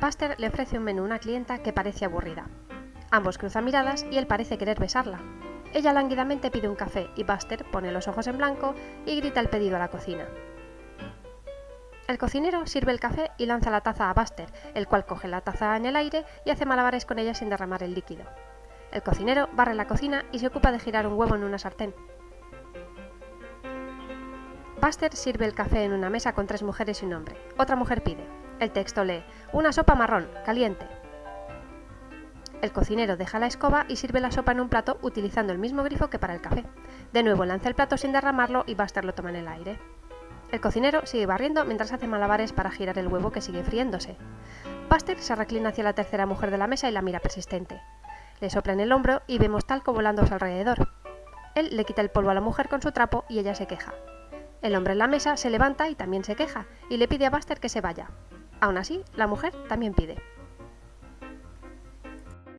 Buster le ofrece un menú a una clienta que parece aburrida. Ambos cruzan miradas y él parece querer besarla. Ella lánguidamente pide un café y Buster pone los ojos en blanco y grita el pedido a la cocina. El cocinero sirve el café y lanza la taza a Buster, el cual coge la taza en el aire y hace malabares con ella sin derramar el líquido. El cocinero barre la cocina y se ocupa de girar un huevo en una sartén. Buster sirve el café en una mesa con tres mujeres y un hombre. Otra mujer pide. El texto lee, una sopa marrón, caliente. El cocinero deja la escoba y sirve la sopa en un plato utilizando el mismo grifo que para el café. De nuevo lanza el plato sin derramarlo y Buster lo toma en el aire. El cocinero sigue barriendo mientras hace malabares para girar el huevo que sigue friéndose. Buster se reclina hacia la tercera mujer de la mesa y la mira persistente. Le sopla en el hombro y vemos talco volando a su alrededor. Él le quita el polvo a la mujer con su trapo y ella se queja. El hombre en la mesa se levanta y también se queja, y le pide a Buster que se vaya. Aún así, la mujer también pide.